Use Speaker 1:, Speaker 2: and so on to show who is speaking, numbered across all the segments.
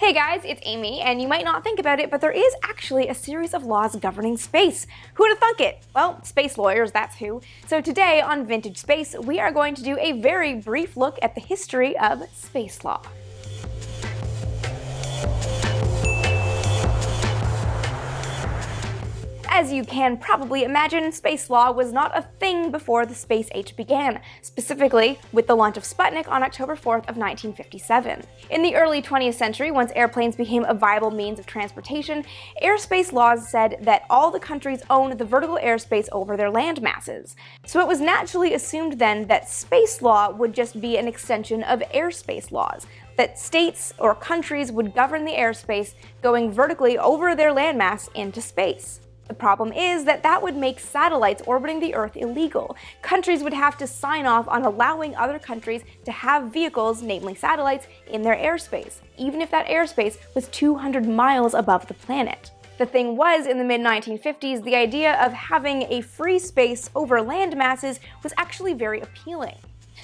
Speaker 1: Hey guys, it's Amy, and you might not think about it, but there is actually a series of laws governing space. Who would have thunk it? Well, space lawyers, that's who. So today on Vintage Space, we are going to do a very brief look at the history of space law. As you can probably imagine, space law was not a thing before the space age began, specifically with the launch of Sputnik on October 4th of 1957. In the early 20th century, once airplanes became a viable means of transportation, airspace laws said that all the countries owned the vertical airspace over their land masses. So it was naturally assumed then that space law would just be an extension of airspace laws, that states or countries would govern the airspace going vertically over their landmass into space. The problem is that that would make satellites orbiting the Earth illegal. Countries would have to sign off on allowing other countries to have vehicles, namely satellites, in their airspace, even if that airspace was 200 miles above the planet. The thing was, in the mid-1950s, the idea of having a free space over land masses was actually very appealing.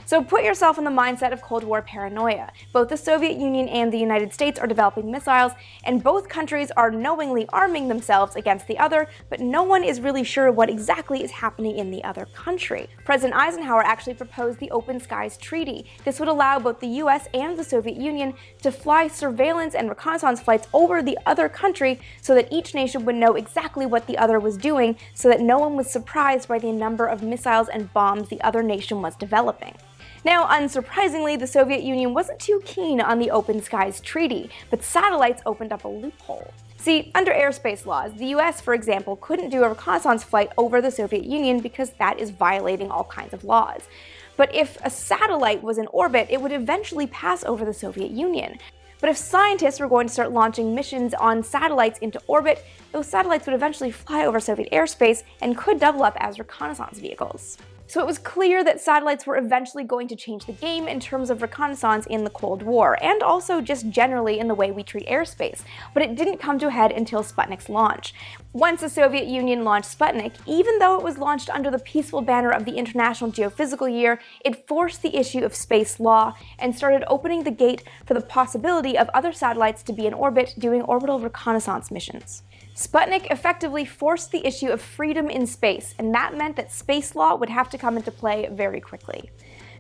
Speaker 1: So put yourself in the mindset of Cold War paranoia. Both the Soviet Union and the United States are developing missiles, and both countries are knowingly arming themselves against the other, but no one is really sure what exactly is happening in the other country. President Eisenhower actually proposed the Open Skies Treaty. This would allow both the US and the Soviet Union to fly surveillance and reconnaissance flights over the other country so that each nation would know exactly what the other was doing so that no one was surprised by the number of missiles and bombs the other nation was developing. Now, unsurprisingly, the Soviet Union wasn't too keen on the Open Skies Treaty, but satellites opened up a loophole. See, under airspace laws, the US, for example, couldn't do a reconnaissance flight over the Soviet Union because that is violating all kinds of laws. But if a satellite was in orbit, it would eventually pass over the Soviet Union. But if scientists were going to start launching missions on satellites into orbit, those satellites would eventually fly over Soviet airspace and could double up as reconnaissance vehicles. So it was clear that satellites were eventually going to change the game in terms of reconnaissance in the Cold War, and also just generally in the way we treat airspace, but it didn't come to a head until Sputnik's launch. Once the Soviet Union launched Sputnik, even though it was launched under the peaceful banner of the International Geophysical Year, it forced the issue of space law and started opening the gate for the possibility of other satellites to be in orbit doing orbital reconnaissance missions. Sputnik effectively forced the issue of freedom in space, and that meant that space law would have to come into play very quickly.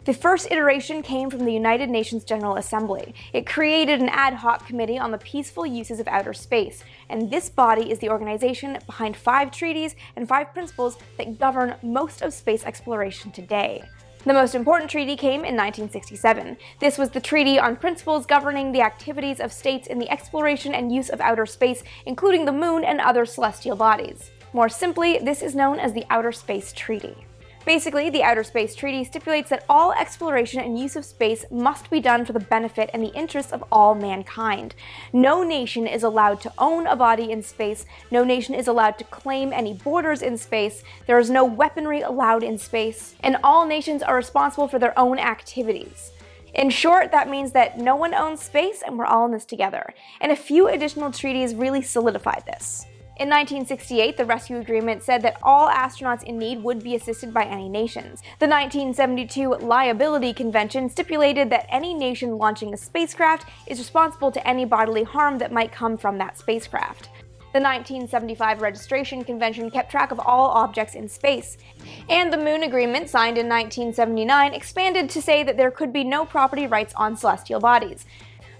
Speaker 1: The first iteration came from the United Nations General Assembly. It created an ad hoc committee on the peaceful uses of outer space, and this body is the organization behind five treaties and five principles that govern most of space exploration today. The most important treaty came in 1967. This was the Treaty on Principles Governing the Activities of States in the Exploration and Use of Outer Space, including the Moon and other celestial bodies. More simply, this is known as the Outer Space Treaty. Basically, the Outer Space Treaty stipulates that all exploration and use of space must be done for the benefit and the interests of all mankind. No nation is allowed to own a body in space, no nation is allowed to claim any borders in space, there is no weaponry allowed in space, and all nations are responsible for their own activities. In short, that means that no one owns space and we're all in this together. And a few additional treaties really solidify this. In 1968, the rescue agreement said that all astronauts in need would be assisted by any nations. The 1972 Liability Convention stipulated that any nation launching a spacecraft is responsible to any bodily harm that might come from that spacecraft. The 1975 Registration Convention kept track of all objects in space. And the Moon Agreement, signed in 1979, expanded to say that there could be no property rights on celestial bodies.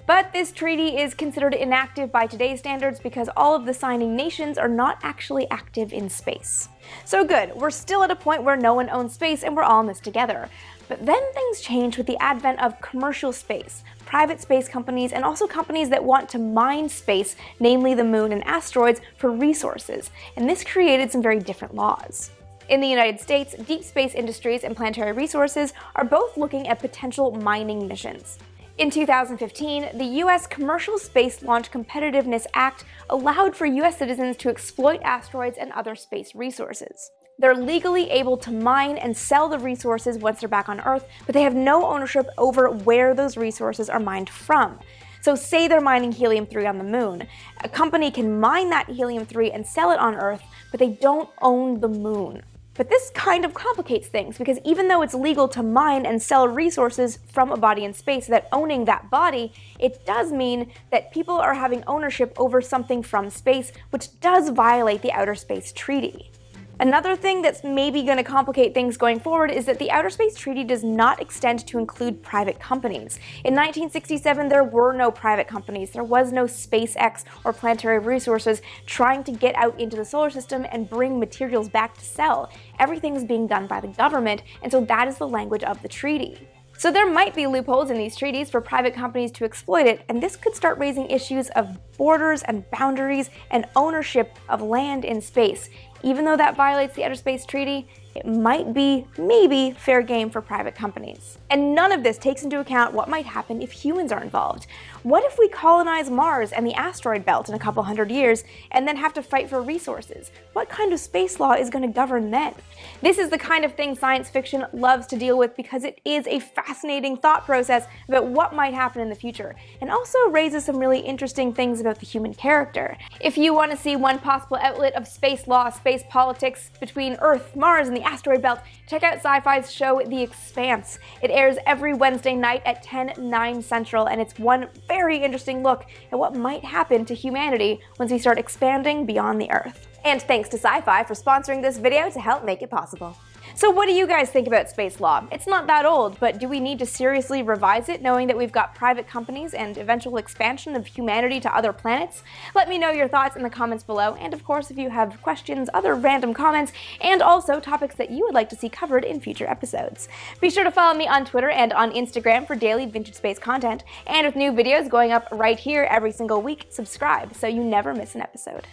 Speaker 1: But this treaty is considered inactive by today's standards because all of the signing nations are not actually active in space. So good, we're still at a point where no one owns space and we're all in this together. But then things change with the advent of commercial space, private space companies, and also companies that want to mine space, namely the moon and asteroids, for resources. And this created some very different laws. In the United States, Deep Space Industries and Planetary Resources are both looking at potential mining missions. In 2015, the U.S. Commercial Space Launch Competitiveness Act allowed for U.S. citizens to exploit asteroids and other space resources. They're legally able to mine and sell the resources once they're back on Earth, but they have no ownership over where those resources are mined from. So say they're mining helium-3 on the moon. A company can mine that helium-3 and sell it on Earth, but they don't own the moon. But this kind of complicates things because even though it's legal to mine and sell resources from a body in space that owning that body, it does mean that people are having ownership over something from space, which does violate the Outer Space Treaty. Another thing that's maybe going to complicate things going forward is that the Outer Space Treaty does not extend to include private companies. In 1967, there were no private companies. There was no SpaceX or Planetary Resources trying to get out into the solar system and bring materials back to sell. Everything is being done by the government, and so that is the language of the treaty. So there might be loopholes in these treaties for private companies to exploit it, and this could start raising issues of borders and boundaries and ownership of land in space. Even though that violates the Outer Space Treaty, it might be, maybe, fair game for private companies. And none of this takes into account what might happen if humans are involved. What if we colonize Mars and the asteroid belt in a couple hundred years and then have to fight for resources? What kind of space law is going to govern then? This is the kind of thing science fiction loves to deal with because it is a fascinating thought process about what might happen in the future, and also raises some really interesting things about the human character. If you want to see one possible outlet of space law, space politics between Earth, Mars, and the asteroid belt, check out Syfy's show The Expanse. It airs every Wednesday night at 10, 9 central, and it's one very interesting look at what might happen to humanity once we start expanding beyond the Earth. And thanks to Syfy for sponsoring this video to help make it possible. So what do you guys think about space law? It's not that old, but do we need to seriously revise it knowing that we've got private companies and eventual expansion of humanity to other planets? Let me know your thoughts in the comments below, and of course if you have questions, other random comments, and also topics that you would like to see covered in future episodes. Be sure to follow me on Twitter and on Instagram for daily vintage space content, and with new videos going up right here every single week, subscribe so you never miss an episode.